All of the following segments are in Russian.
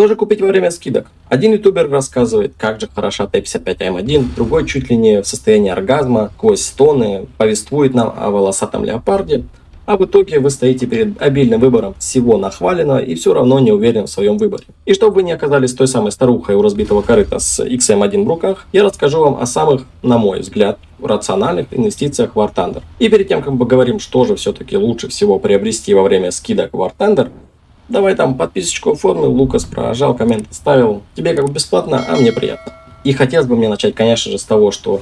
Что же купить во время скидок? Один ютубер рассказывает, как же хороша Т-55М1, другой чуть ли не в состоянии оргазма, сквозь стоны, повествует нам о волосатом леопарде, а в итоге вы стоите перед обильным выбором всего нахваленного и все равно не уверен в своем выборе. И чтобы вы не оказались той самой старухой у разбитого корыта с XM1 в руках, я расскажу вам о самых, на мой взгляд, рациональных инвестициях в War Thunder. И перед тем, как мы поговорим, что же все-таки лучше всего приобрести во время скидок War Thunder, давай там подписочку оформил, Лукас прожал, коммент оставил. Тебе как бы бесплатно, а мне приятно. И хотелось бы мне начать, конечно же, с того, что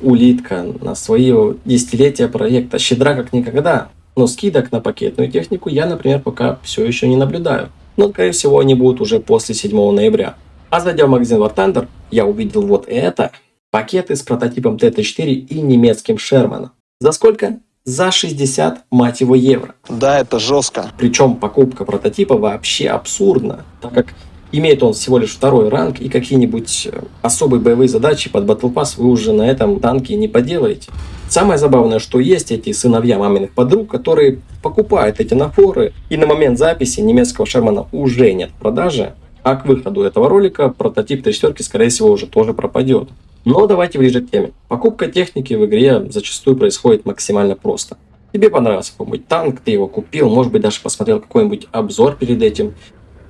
улитка на свое десятилетие проекта щедра как никогда, но скидок на пакетную технику я, например, пока все еще не наблюдаю. Но, скорее всего, они будут уже после 7 ноября. А зайдя в магазин War Thunder, я увидел вот это. Пакеты с прототипом TT4 и немецким Шерманом. За сколько? За 60, мать его, евро. Да, это жестко. Причем покупка прототипа вообще абсурдна, так как Имеет он всего лишь второй ранг, и какие-нибудь э, особые боевые задачи под Battle Pass вы уже на этом танке не поделаете. Самое забавное, что есть эти сыновья маминых подруг, которые покупают эти нафоры, и на момент записи немецкого Шермана уже нет в продаже, а к выходу этого ролика прототип Т4, скорее всего, уже тоже пропадет. Но давайте ближе к теме. Покупка техники в игре зачастую происходит максимально просто. Тебе понравился какой-нибудь танк, ты его купил, может быть даже посмотрел какой-нибудь обзор перед этим,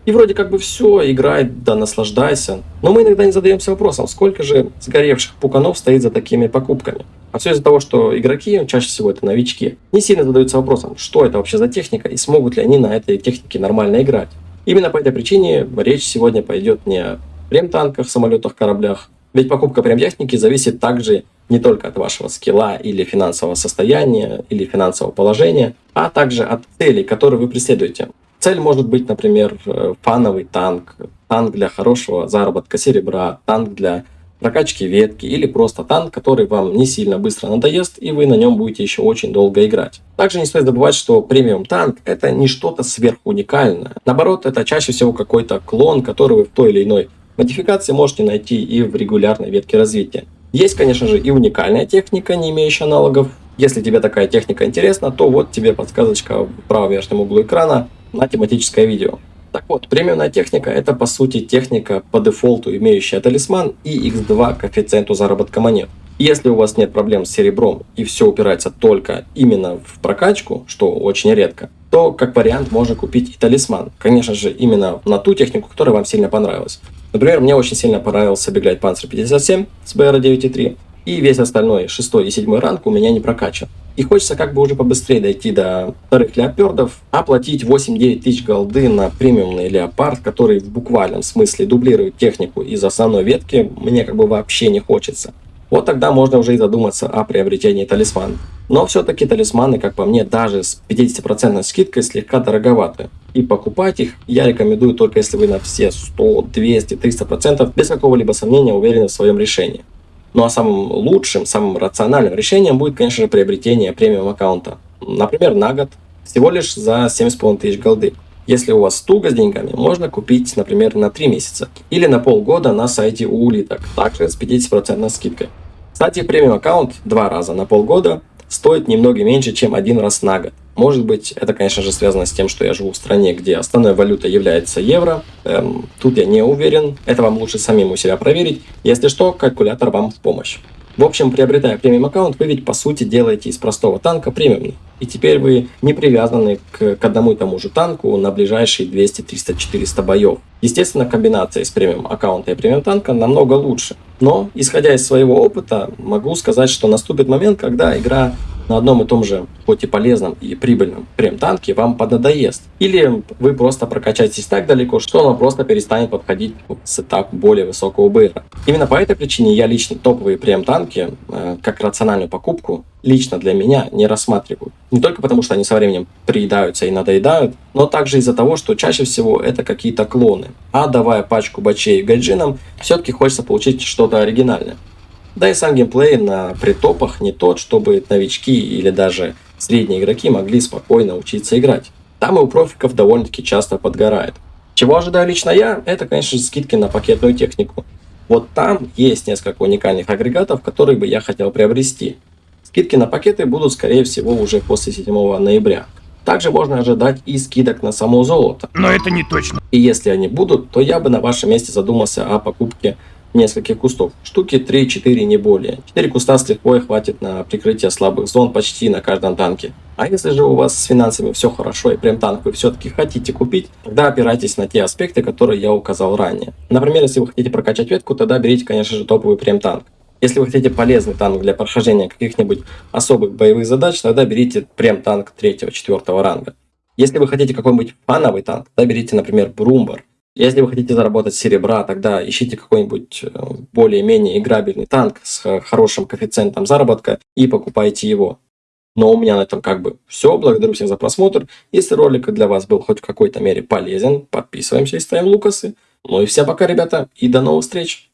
и вроде как бы все, играй, да наслаждайся. Но мы иногда не задаемся вопросом, сколько же сгоревших пуканов стоит за такими покупками. А все из-за того, что игроки, чаще всего это новички, не сильно задаются вопросом, что это вообще за техника и смогут ли они на этой технике нормально играть. Именно по этой причине речь сегодня пойдет не о прем-танках, самолетах, кораблях. Ведь покупка прем-техники зависит также не только от вашего скилла или финансового состояния, или финансового положения, а также от целей, которые вы преследуете. Цель может быть, например, э, фановый танк, танк для хорошего заработка серебра, танк для прокачки ветки или просто танк, который вам не сильно быстро надоест и вы на нем будете еще очень долго играть. Также не стоит забывать, что премиум танк это не что-то сверхуникальное. Наоборот, это чаще всего какой-то клон, который вы в той или иной модификации можете найти и в регулярной ветке развития. Есть, конечно же, и уникальная техника, не имеющая аналогов. Если тебе такая техника интересна, то вот тебе подсказочка в правом верхнем углу экрана на тематическое видео. Так вот, премиумная техника это по сути техника по дефолту, имеющая талисман и x2 коэффициенту заработка монет. Если у вас нет проблем с серебром и все упирается только именно в прокачку, что очень редко, то как вариант можно купить и талисман. Конечно же, именно на ту технику, которая вам сильно понравилась. Например, мне очень сильно понравился Беглайт Panzer 57 с BR 9.3, и весь остальной, шестой и седьмой ранг у меня не прокачан. И хочется как бы уже побыстрее дойти до вторых леопердов, оплатить 8-9 тысяч голды на премиумный леопард, который в буквальном смысле дублирует технику из основной ветки, мне как бы вообще не хочется. Вот тогда можно уже и задуматься о приобретении талисмана. Но все-таки талисманы, как по мне, даже с 50% скидкой слегка дороговаты. И покупать их я рекомендую только если вы на все 100, 200, 300% без какого-либо сомнения уверены в своем решении. Ну а самым лучшим, самым рациональным решением будет, конечно же, приобретение премиум аккаунта. Например, на год, всего лишь за 7,5 тысяч голды. Если у вас туго с деньгами, можно купить, например, на 3 месяца или на полгода на сайте у улиток, также с 50% скидкой. Кстати, премиум аккаунт два раза на полгода стоит немного меньше, чем один раз на год. Может быть, это, конечно же, связано с тем, что я живу в стране, где основной валютой является евро. Эм, тут я не уверен. Это вам лучше самим у себя проверить. Если что, калькулятор вам в помощь. В общем, приобретая премиум аккаунт, вы ведь по сути делаете из простого танка премиумный. И теперь вы не привязаны к, к одному и тому же танку на ближайшие 200, 300, 400 боев. Естественно, комбинация из премиум аккаунта и премиум танка намного лучше. Но, исходя из своего опыта, могу сказать, что наступит момент, когда игра на одном и том же, хоть и полезном и прибыльном прем-танке вам поднадоест. Или вы просто прокачаетесь так далеко, что оно просто перестанет подходить с этап более высокого БР. Именно по этой причине я лично топовые прем-танки, э, как рациональную покупку, лично для меня не рассматриваю. Не только потому, что они со временем приедаются и надоедают, но также из-за того, что чаще всего это какие-то клоны. А давая пачку бачей гайджинам, все-таки хочется получить что-то оригинальное. Да и сам геймплей на притопах не тот, чтобы новички или даже средние игроки могли спокойно учиться играть. Там и у профиков довольно-таки часто подгорает. Чего ожидаю лично я, это, конечно же, скидки на пакетную технику. Вот там есть несколько уникальных агрегатов, которые бы я хотел приобрести. Скидки на пакеты будут, скорее всего, уже после 7 ноября. Также можно ожидать и скидок на само золото. Но это не точно. И если они будут, то я бы на вашем месте задумался о покупке нескольких кустов. Штуки 3-4, не более. 4 куста с лихвой хватит на прикрытие слабых зон почти на каждом танке. А если же у вас с финансами все хорошо и прям танк вы все-таки хотите купить, тогда опирайтесь на те аспекты, которые я указал ранее. Например, если вы хотите прокачать ветку, тогда берите, конечно же, топовый прем танк. Если вы хотите полезный танк для прохождения каких-нибудь особых боевых задач, тогда берите прем танк 3-4 ранга. Если вы хотите какой-нибудь фановый танк, тогда берите, например, Брумбар. Если вы хотите заработать серебра, тогда ищите какой-нибудь э, более-менее играбельный танк с хорошим коэффициентом заработка и покупайте его. Но у меня на этом как бы все. Благодарю всех за просмотр. Если ролик для вас был хоть в какой-то мере полезен, подписываемся и ставим лукасы. Ну и всем пока, ребята, и до новых встреч!